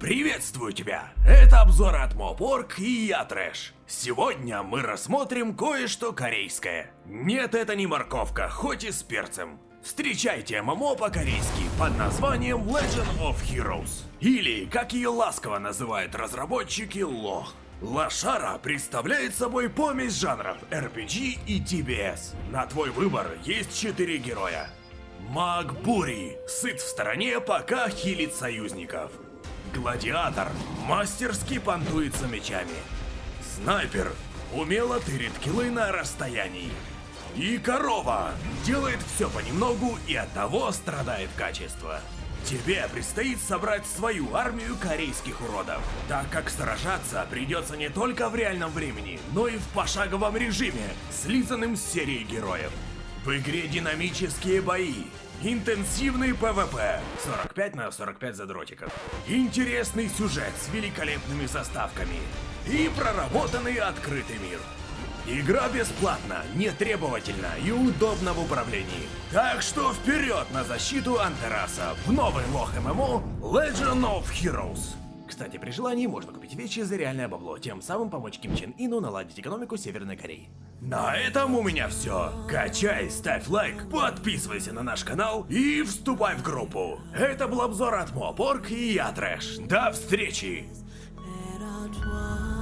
Приветствую тебя! Это обзор от Мопорг и я Трэш. Сегодня мы рассмотрим кое-что корейское. Нет, это не морковка, хоть и с перцем. Встречайте ММО по-корейски под названием Legend of Heroes. Или, как ее ласково называют разработчики, Лох. Лошара представляет собой помесь жанров RPG и TBS. На твой выбор есть четыре героя. Маг Бури, сыт в стороне, пока хилит союзников. Гладиатор мастерски понтуется мечами. Снайпер умело тырит киллы на расстоянии. И корова делает все понемногу и от того страдает качество. Тебе предстоит собрать свою армию корейских уродов, так как сражаться придется не только в реальном времени, но и в пошаговом режиме, слизанным с серии героев. В игре динамические бои, интенсивный PvP, 45 на 45 задротиков, интересный сюжет с великолепными заставками и проработанный открытый мир. Игра бесплатна, нетребовательна и удобна в управлении. Так что вперед на защиту Антераса в новый LoH MMO Legend of Heroes. Кстати, при желании можно купить вещи за реальное бабло, тем самым помочь Ким Чен Ину наладить экономику Северной Кореи. На этом у меня все. Качай, ставь лайк, подписывайся на наш канал и вступай в группу. Это был обзор от Моапорг и я Трэш. До встречи! Редактор